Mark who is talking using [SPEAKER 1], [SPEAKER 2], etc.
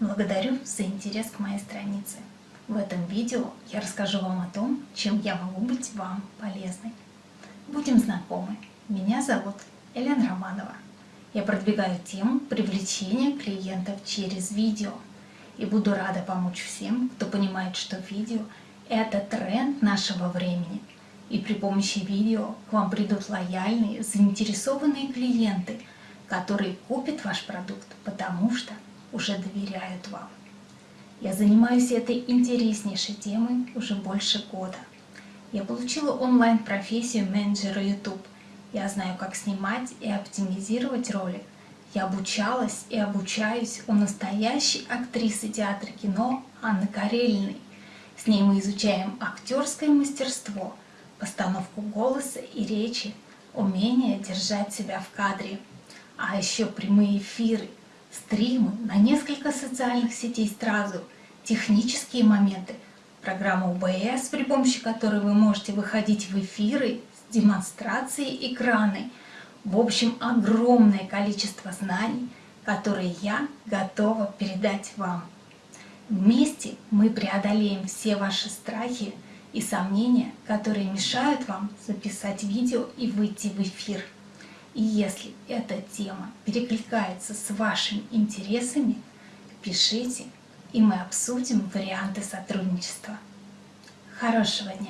[SPEAKER 1] Благодарю за интерес к моей странице. В этом видео я расскажу вам о том, чем я могу быть вам полезной. Будем знакомы. Меня зовут Елена Романова. Я продвигаю тему привлечения клиентов через видео. И буду рада помочь всем, кто понимает, что видео – это тренд нашего времени. И при помощи видео к вам придут лояльные, заинтересованные клиенты, которые купят ваш продукт, потому что уже доверяют вам. Я занимаюсь этой интереснейшей темой уже больше года. Я получила онлайн-профессию менеджера YouTube. Я знаю, как снимать и оптимизировать ролик. Я обучалась и обучаюсь у настоящей актрисы театра кино Анны Карелиной. С ней мы изучаем актерское мастерство, постановку голоса и речи, умение держать себя в кадре, а еще прямые эфиры, стримы на несколько социальных сетей сразу, технические моменты, программа УБС, при помощи которой вы можете выходить в эфиры с демонстрацией экраны. В общем, огромное количество знаний, которые я готова передать вам. Вместе мы преодолеем все ваши страхи и сомнения, которые мешают вам записать видео и выйти в эфир. И если эта тема перекликается с вашими интересами, пишите, и мы обсудим варианты сотрудничества. Хорошего дня!